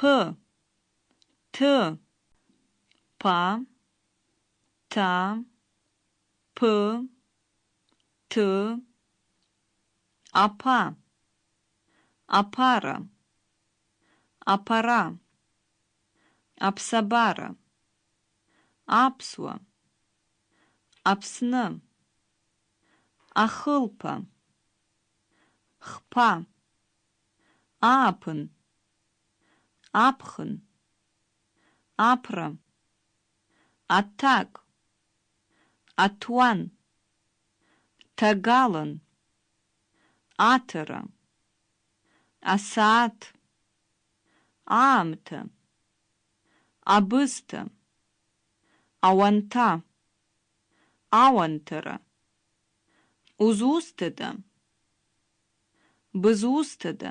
п т па та п ት апа апара апара аԥсабара аԥсуа Аԥсны ахылԥа хԥа ааԥын аԥхын аԥра аҭак аҭуан ҭагалан аҭара асааҭ аамҭа абысҭа ауанҭа ауанҭара узусҭада бызусҭада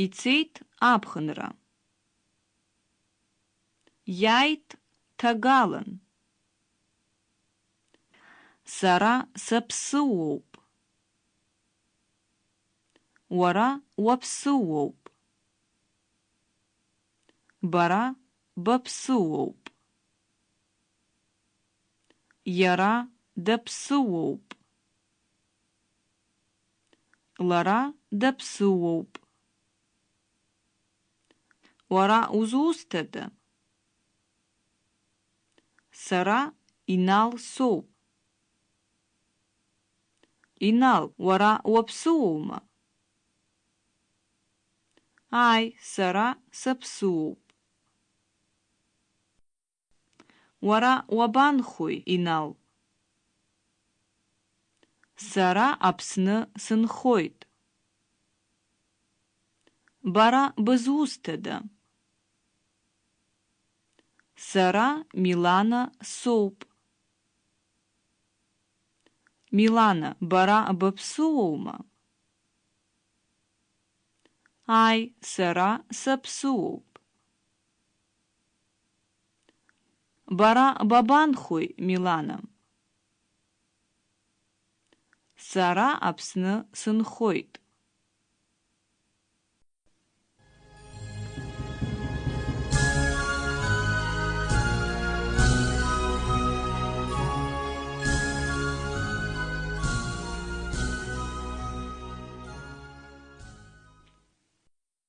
умоуп ицеит аԥхынра иааит ҭагалан сара саԥсыуоуп уара уаԥсыуоуп бара баԥсыуоуп иара даԥсыуоуп лара даԥсыуоуп уара узусҭада сара инал соуп инал уара уаԥсыуоума ааи сара саԥсыуоуп уара уабанхои инал. Сара Аԥсны сынхоит бара бызусҭада сара Милана соуп. Милана бара быԥсуоума ааи сара саԥсуоуп бара бабанхои Милана. Сара Аԥсны сынхоит